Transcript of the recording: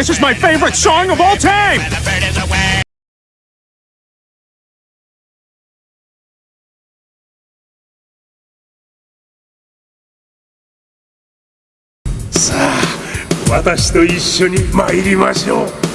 This is my favorite song of all time! Sa 私と一緒に参りましょう